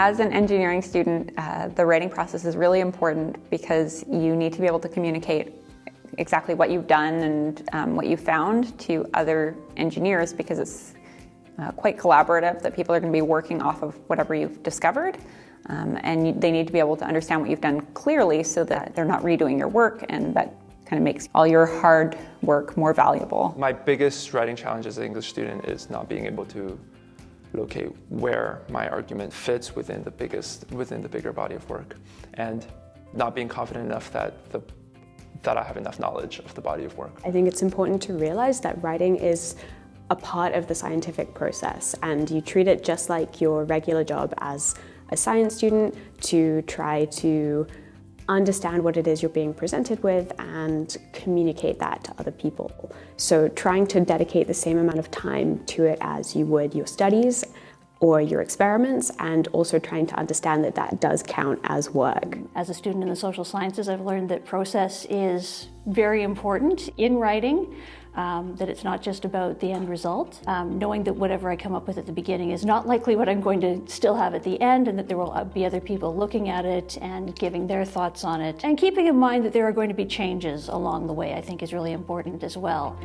As an engineering student, uh, the writing process is really important because you need to be able to communicate exactly what you've done and um, what you found to other engineers because it's uh, quite collaborative that people are going to be working off of whatever you've discovered. Um, and they need to be able to understand what you've done clearly so that they're not redoing your work and that kind of makes all your hard work more valuable. My biggest writing challenge as an English student is not being able to locate where my argument fits within the biggest within the bigger body of work and not being confident enough that the that I have enough knowledge of the body of work. I think it's important to realize that writing is a part of the scientific process and you treat it just like your regular job as a science student to try to understand what it is you're being presented with and communicate that to other people. So trying to dedicate the same amount of time to it as you would your studies or your experiments and also trying to understand that that does count as work. As a student in the social sciences, I've learned that process is very important in writing, um, that it's not just about the end result. Um, knowing that whatever I come up with at the beginning is not likely what I'm going to still have at the end and that there will be other people looking at it and giving their thoughts on it. And keeping in mind that there are going to be changes along the way I think is really important as well.